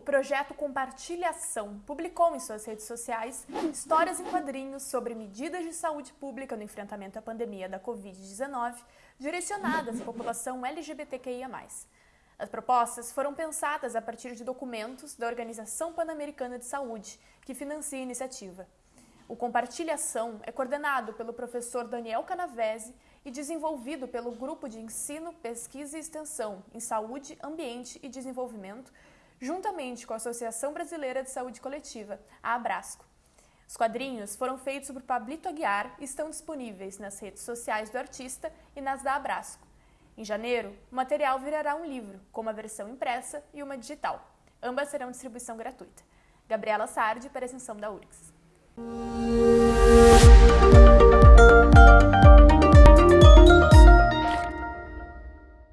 projeto Compartilhação publicou em suas redes sociais histórias em quadrinhos sobre medidas de saúde pública no enfrentamento à pandemia da Covid-19 direcionadas à população LGBTQIA. As propostas foram pensadas a partir de documentos da Organização Pan-Americana de Saúde, que financia a iniciativa. O Compartilhação é coordenado pelo professor Daniel Canavese e desenvolvido pelo Grupo de Ensino, Pesquisa e Extensão em Saúde, Ambiente e Desenvolvimento, juntamente com a Associação Brasileira de Saúde Coletiva, a Abrasco. Os quadrinhos foram feitos por Pablito Aguiar e estão disponíveis nas redes sociais do artista e nas da Abrasco. Em janeiro, o material virará um livro, com uma versão impressa e uma digital. Ambas serão distribuição gratuita. Gabriela Sardi, para a Extensão da URGS. Música